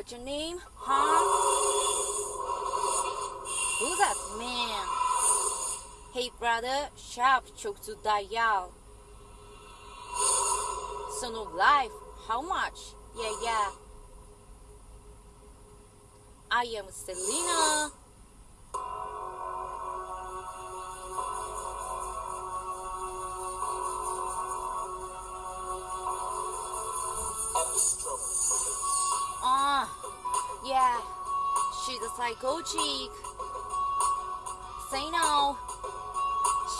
what's your name? Huh? Who's that man? Hey brother, sharp choke to dial. Son of life, how much? Yeah, yeah. I am Selena. Yeah, she's a psycho. Say no,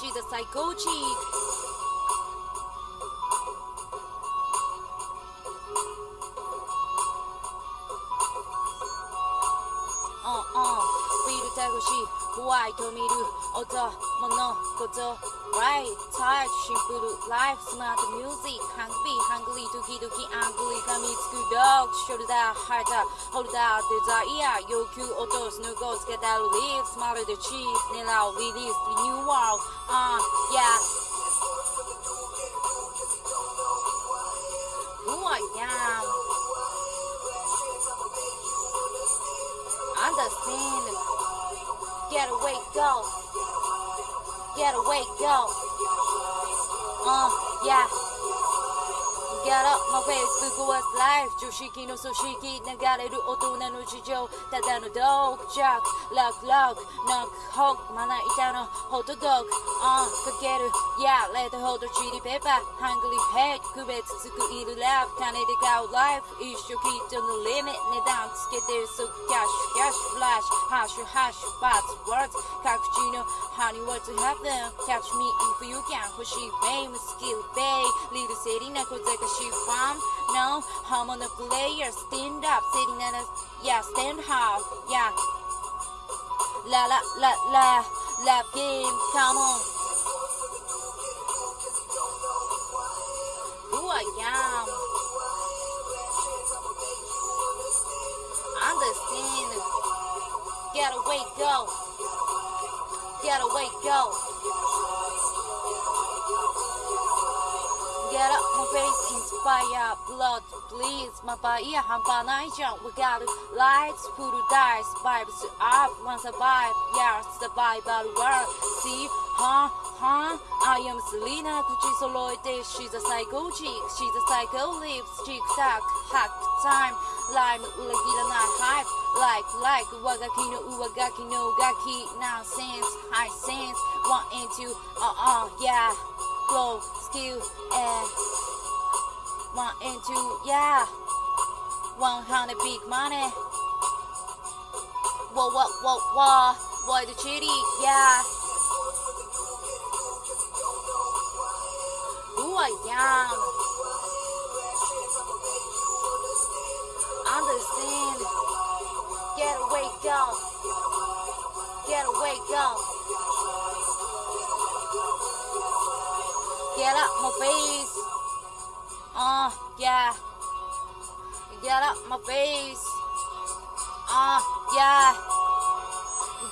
she's a psycho. 越し、ホワイト見る音、物事、right, touch, シンプル、life, smart music, hungry, hungry, 時々 angry, 噛みつく dog, shoulder, heart, holder, desire, 要求落とす、抜こつけたる leave, smile the cheese, 狙う release, renewal, uh, yeah. Who I am. Understand. Get away, go. Get away, go. Uh, yeah. Get up, my Facebook was live 常識の組織流れる大人の事情ただのドークジャックロックロックノックホックまな板のホットドッグあんかける Yeah レッドホットチリペッパーハングリーヘッド区別つくいるラップ金で買うライフ一生きっとのリミット値段つけて即キャッシュキャッシュフラッシュハッシュハッシュバツワーズ各地の Honey what to have them Catch me if you can 欲しい fame skill bay Little city な小賢し い farm No I'm on a player Stand up Sitting in a Yeah stand hard Yeah. La la la la Lap game Come on. Who I am Understand. Get away go. Get away go Get up my face, inspire blood, please. My body, I'm jump. We got lights, food, dice, vibes up. One survive, yeah, survive, but world. See, huh, huh? I am Selena, Gucci solo. She's a psycho chick, she's a psycho lips, chick tack, hack time. Lime, ulagila, night hype. Like, like, wagaki no uwagaki no gaki. Nonsense, high sense. One and two, uh uh, yeah. Glow skill and one into yeah 100 big money. Whoa whoa whoa whoa why the chitty yeah. Who I am? Understand. Get away go. Get away go get up my face. Uh yeah. Get up my face. Uh yeah.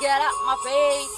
Get up my face